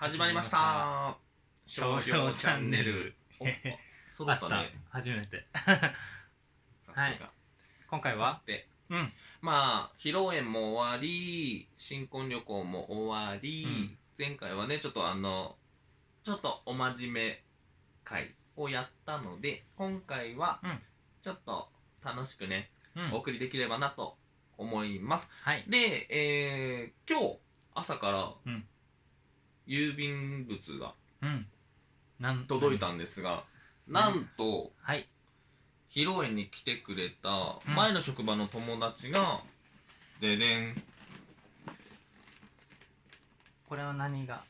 始まりました。商標チャンネル。お揃あった。ね初めて。さすが、はい。今回は？さて。うん。まあ披露宴も終わり新婚旅行も終わり、うん。前回はねちょっとあのちょっとお真面目会をやったので今回はうん。ちょっと楽しくね、うん。お送りできればなと思います。はい。で、えー、今日朝からうん郵便物がうん。なん届いたんですが、なんとはい。披露宴に来てくれたうん。前の職場の友達が、ででん。これは何が？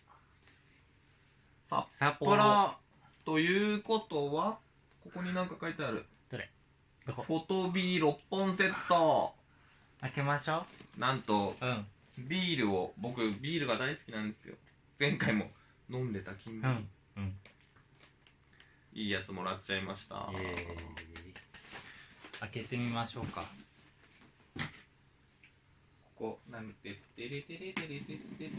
札札幌。幌ということはここに何か書いてある。どこ？フォトビー6本セット。開けましょなんとううん。ビールを僕ビールが大好きなんですよ前回も飲んでた金麦、うんうん。いいやつもらっちゃいました。イエーイ。開けてみましょうか。ここなんてってれてれてれてってって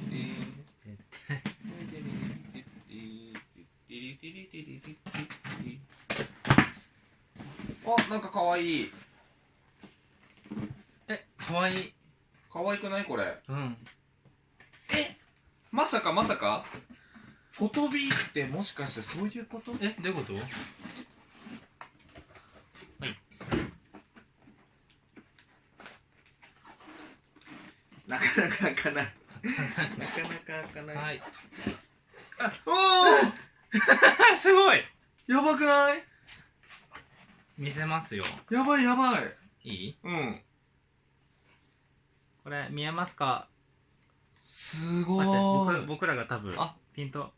あなんかかわいいえかわいいかわいくないこれうんえまさかまさか？フォトビーってもしかしてそういうこと？えどういうこと？なかなか開かない。なかなか開かない、はい。あお すごい！おやばくない？見せますよ。やばいやばい。いい？うん。これ見えますか？すご待って僕僕らが多分あ。ピント。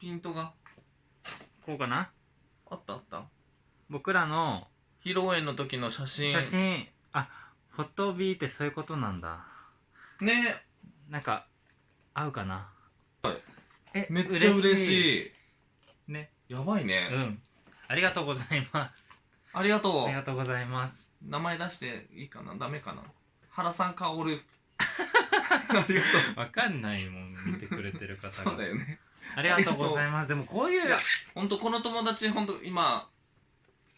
ピントが。こうかな？あったあった。僕らの披露宴の時の写真。写真。あフォトビーってそういうことなんだ。ね。なんか合うかな？はい。えめっちゃ嬉しい。い。ね。やばいうね、ん。ありがとうございます。ありがとう。ありがとうございます。名前出していいかな？ダメかな？原さん薫ありがとわかんないもん見てくれてるう方そうだがよね。ありがとうございます。でもこういういやほんとこの友達ほんと今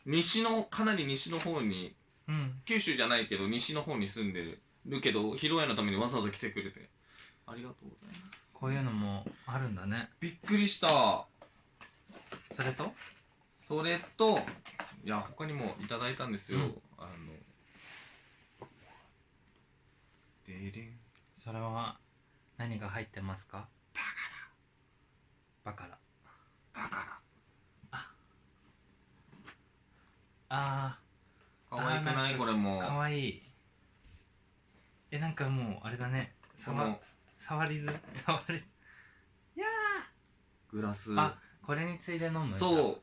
西のかなり西の方にうん。九州じゃないけど西の方に住んでるるけど披露宴のためにわざわざ来てくれて。ありがとうございます。こういうのもあるんだね。びっくりした。それと？それといや他にもいただいたんですよ、うん。あのでれんそれは何が入ってますか？バカラバカあラ可愛くない？あーこれも。ーかわい。いえなんかもうあれだね。触触りず触りず。いやグラス。ーあこれについで飲む？そ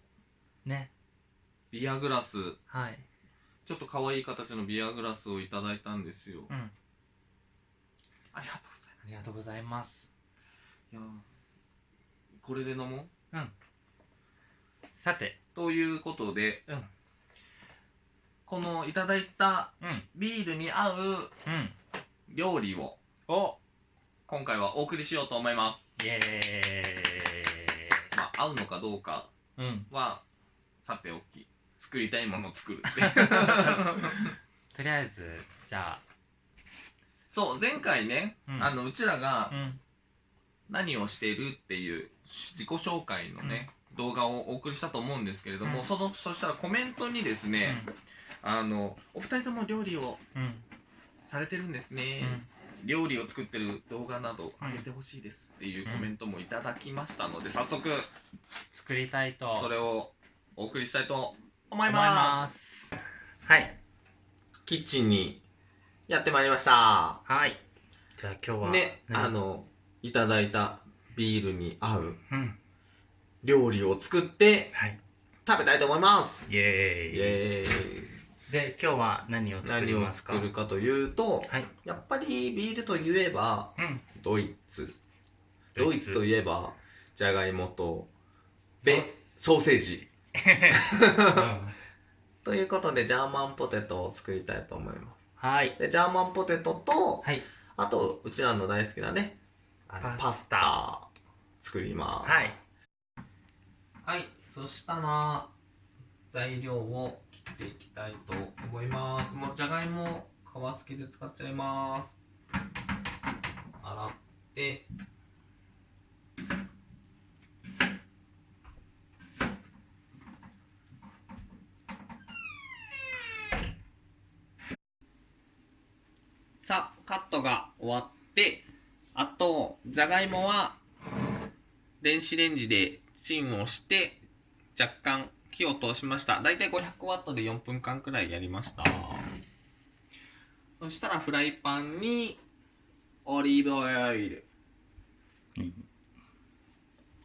う。ね。ビアグラス。はい。ちょっと可愛い形のビアグラスをいただいたんですよ、うんありがとうございありがとうございます。ますいやーこれで飲もう？さてということでうん。このいただいたうん。ビールに合ううん。料理をお。今回はお送りしようと思います。イエまあ合うのかどうかーイうん。はさておき作りたいものを作るって とりあえずじゃそう前回ね、うん。あのうちらがあうん。何をしているっていう自己紹介のね、動画をお送りしたと思うんですけれども、うん。そのそしたらコメントにですね、あのお二人とも料理をうん。うんされてるんですね、うん。料理を作ってる動画など上げてほしいですっていうコメントもいただきましたので、早速作りたいと。それをお送りしたいと思い思いまますす。はい。キッチンにやってまいりました。はい。じゃあ今日はね何あのいただいたビールに合ううん。料理を作ってはい。食べたいと思います。イエーイ。イエーイ。で今日は何を作り何をますか？作るかというとはい。やっぱりビールといえばうん。ドイツ。ドイツ。といえばじゃがいもとベソソーセージ。うん。ということでジャーマンポテトを作りたいと思いますはい。でジャーマンポテトとはい。あとうちらの大好きなねあのパパスタ作ります。はい。はい。そしたら材料を切っていきたいと思います。もうじゃがいも皮付きで使っちゃいます。洗ってさあカットが終わってあとじゃがいもは電子レンジでチンをして若干火を通しました。だいたい500ワットで4分間くらいやりました。そしたらフライパンにオリーブオイル。うん。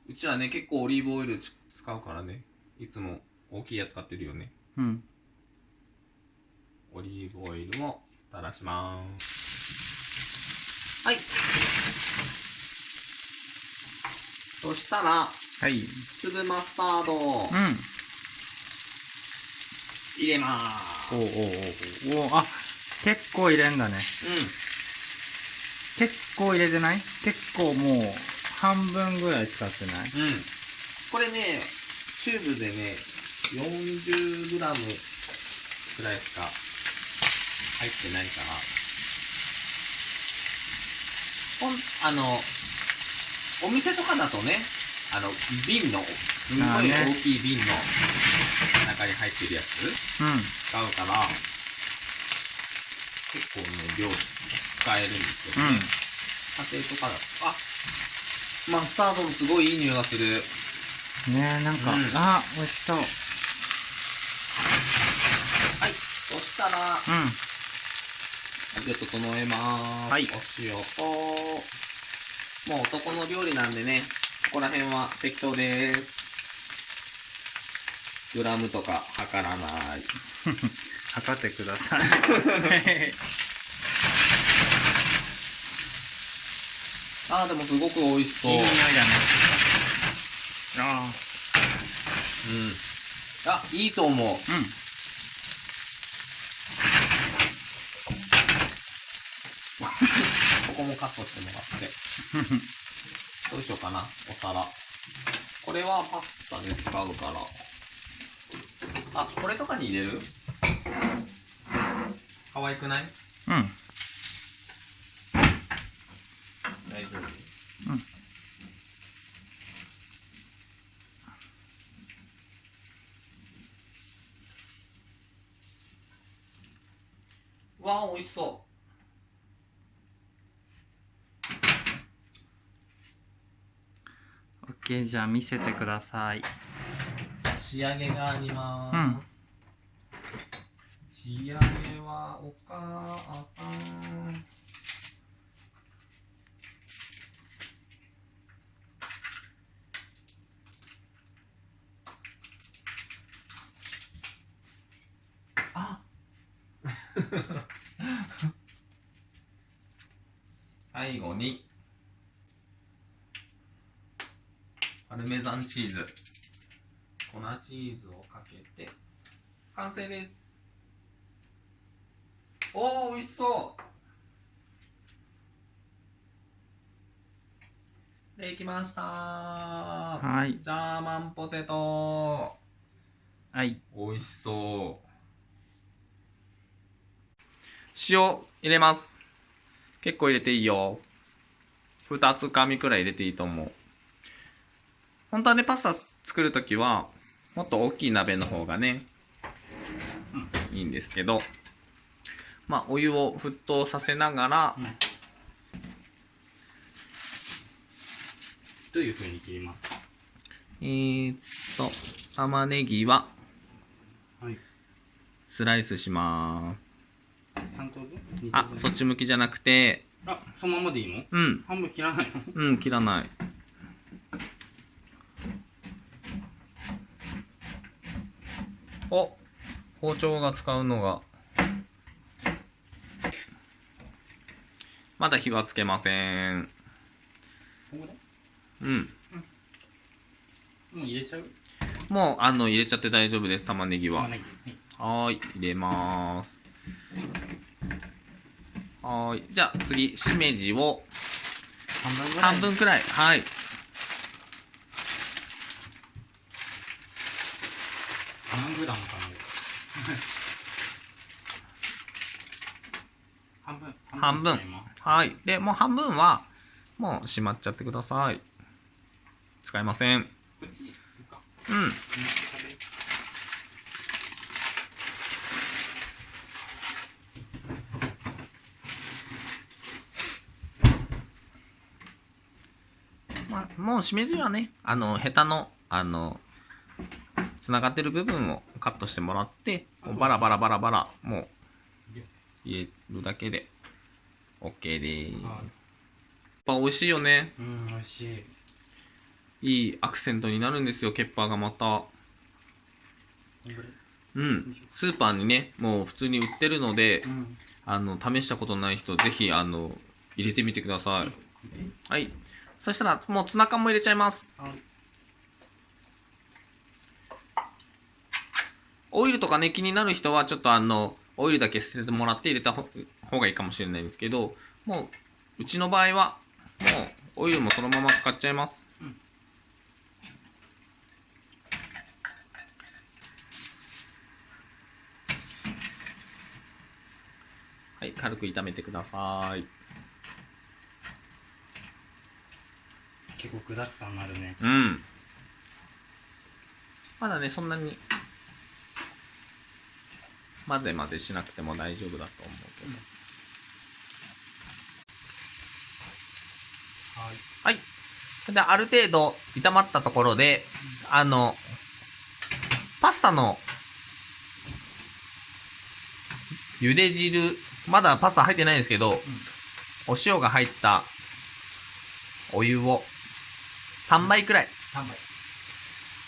うちはね結構オリーブオイル使うからね。いつも大きいやつ買ってるよね。うん。オリーブオイルを垂らしますはい。そしたらはい。粒マスタード。をうん。入れます。おうおうおうおう。あ結構入れんだね。うん。結構入れてない？結構もう半分ぐらい使ってない？うん。これね、チューブでね、40g くらいしか入ってないから。ほん、あの、お店とかだとね、あの、瓶の、すんごい大きい瓶の中に入ってるやつうん使うから、結構ね、量使えるんですけどね。家庭とかだと、あ、マスタードもすごいいい匂いがする。うんねえなんか、うんあ美味しそうはい。そしたら、うん味を整えます。はいお塩と、もう男の料理なんでね、ここら辺は適当です。グラムとか測らない。測ってください あー、でもすごく美味しそう。いい匂いだねあうん。あ、いいと思う。あうんここもカットしてもらって。どうしようかな、お皿。これはパスタで使うから。あ、これとかに入れる？可愛くない？うん大丈夫？うんわあ、美味しそオッケーじゃあ見せてくださいう仕上げがあります。うん仕上げはお母さん。あ 最後にパルメザンチーズ。粉チーズをかけて完成です。おお美味しそう。できました。はい。ジャーマンポテト。はい。美味しそう。塩入れます。結構入れていいよ。2つかみくらい入れていいと思う本当はねパスタ作るときはもっと大きい鍋の方がね、いいんですけどまあお湯を沸騰させながら、うん。どういう風に切ります？かえー、っと玉ねぎははい。スライスします。3等分？あそっち向きじゃなくてあそのままでいいの？うん。半分切らないの？うん切らないお包丁が使うのが。まだ火はつけません。うん。もう入れちゃう？もうあの入れちゃって大丈夫です玉ねぎは。はーい。入れます。はーい。じゃあ次しめじを。半分ぐらい？半分くらい。はい何グラムかな半分。半分はい。でもう半分はもうしまっちゃってください。使いません。うん。まあ、もうしめじはね、あの、ヘタの、あの、つながってる部分をカットしてもらって、もうバラバラバラバラ、もう、入れるだけで、OK でーす。やっはいぱ美味しいよね。うん美味しいいいアクセントになるんですよ、ケッパーがまた。うん。スーパーにね、もう普通に売ってるので、うんあの、試したことない人、ぜひ、あの、入れてみてください。はい。そしたら、もうツナ缶も入れちゃいます。はいオイルとかね、気になる人は、ちょっとあの、オイルだけ捨ててもらって入れたほ方がいいかもしれないんですけど、もう、うちの場合は、もう、オイルもそのまま使っちゃいます。うんはい、軽く炒めてください。結構具だくさんになるねうん。まだね、そんなに、混ぜ混ぜしなくても大丈夫だと思うけど。はいはい。それで、ある程度炒まったところで、あの、パスタの、茹で汁、まだパスタ入ってないんですけど、お塩が入ったお湯を3杯くらい。3杯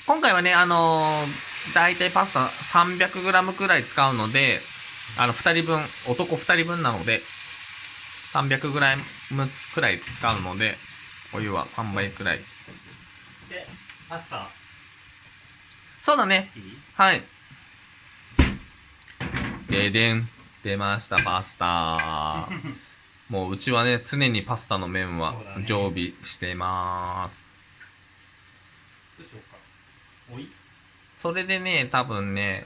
今回はね、あのー、だいたいパスタ 300g くらい使うので、あの、2人分、男2人分なので、300g くらい使うので、お湯は3杯くらい。でパスタそうだね。いい？はい。ででん。出ました、パスタ。もううちはね、常にパスタの麺は常備してます。どうしようかおい？それでね、多分ね、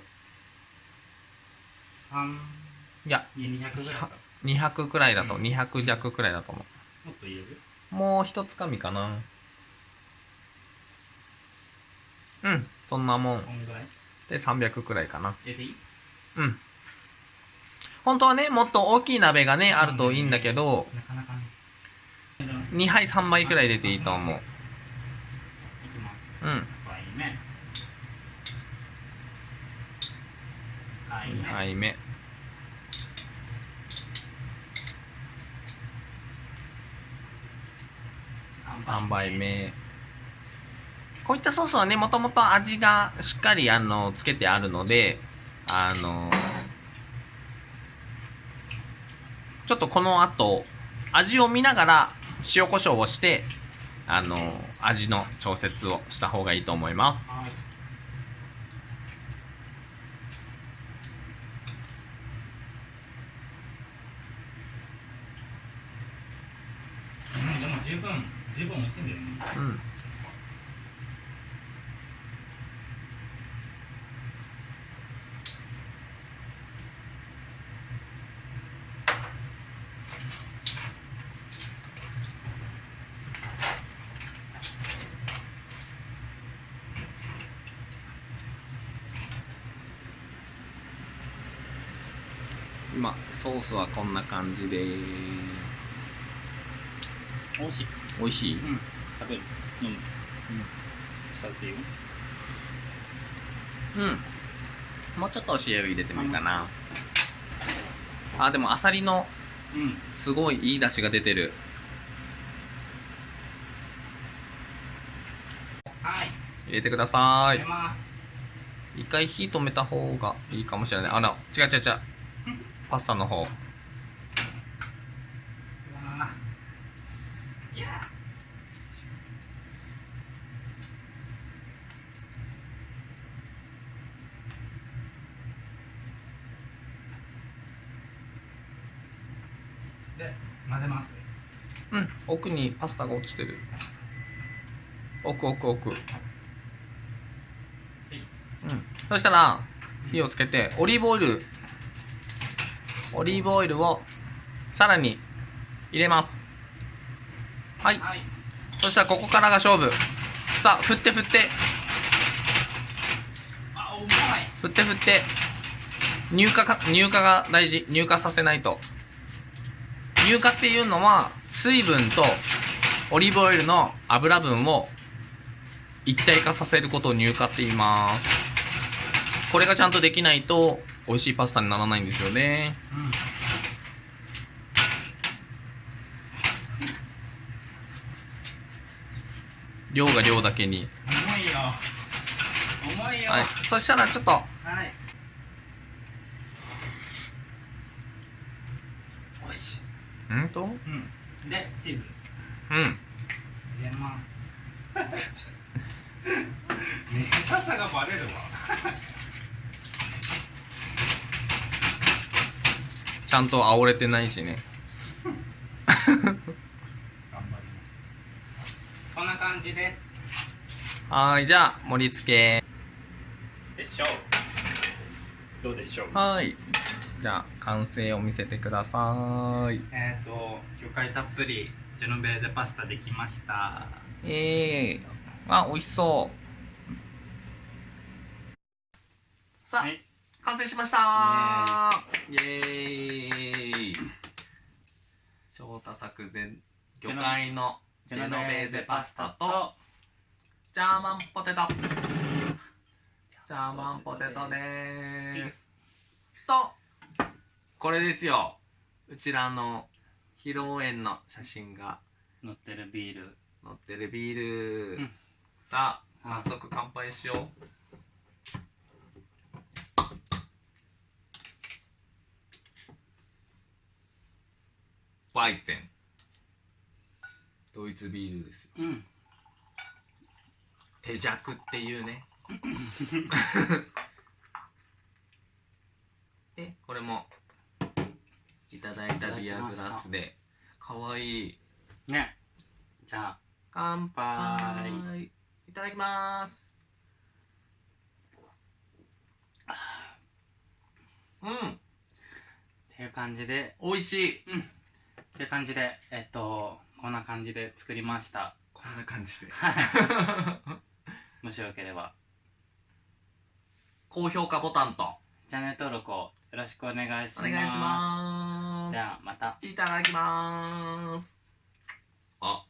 3いや、200ぐらいか200くらいだと、うん200弱くらいだと思もっと入れる？う。もう一つかみかな。うん、そんなもん。で、300くらいかな。入れていい？うん。本当はね、もっと大きい鍋がね、あるといいんだけど、なかなかね2杯3杯くらい入れていいと思う。うん。杯目。3杯目。こういったソースはね、もともと味がしっかり、あの、つけてあるので、あの、ちょっとこの後、味を見ながら塩コショウをして、あの、味の調節をした方がいいと思います。はいうんでも十分十分美味しいんだよねうん。今ソースはこんな感じです美味しい。美味しい。うん。食べる。飲む。うん。二ついいようん。もうちょっとお塩入れてもいいかな。あでもアサリのうん。すごいいい出汁が出てる。はい。入れてくださ入いれます。一回火止めた方がいいかもしれない。あら違う違う違う。パスタの方うわーいやで混ぜます。うん。奥にパスタが落ちてる。奥奥奥。うん。そしたら火をつけてオリーブオイル。オリーブオイルをさらに入れますはい。はいそしたらここからが勝負。さあ振って振って。あうまい振って振って。乳化か乳化が大事。乳化させないと。乳化っていうのは水分とオリーブオイルの油分を一体化させることを乳化って言います。これがちゃんとできないと美味しいパスタにならないんですよね。うん。量が量だけに。重いよ。重いよ。はい。そしたらちょっと。はい。おいしい。うん？とうん。でチーズ。うん。入れます。ね下手さがバレるわ。ちゃんと煽れてないしね 感じです。はーいじゃあ盛り付け。でしょう。どうでしょう。はい。じゃあ完成を見せてください。えっ、ー、と魚介たっぷりジェノベーゼパスタできました。ええー、あ美味しそう。さあ、はい。完成しました。イエーイ。翔太作前魚介のジェノベーゼパスタとジャーマンポテト。ジャーマンポテトでーす。とこれですよ。うちらの披露宴の写真が。乗ってるビール。乗ってるビール、うん。さあ早速乾杯しよう。バイゼンドイツビールですよ。うん。手弱っていうね。でこれもいただいたビアグラスでかわい。いね。じゃあ乾杯。いただきます。うん。っていう感じで。美味しい。っていう感じでえっとこんな感じで作りました。こんな感じで。はい。もしよければ。高評価ボタンと。チャンネル登録をよろしくお願いします。お願いします。ではまた。いただきます。あ。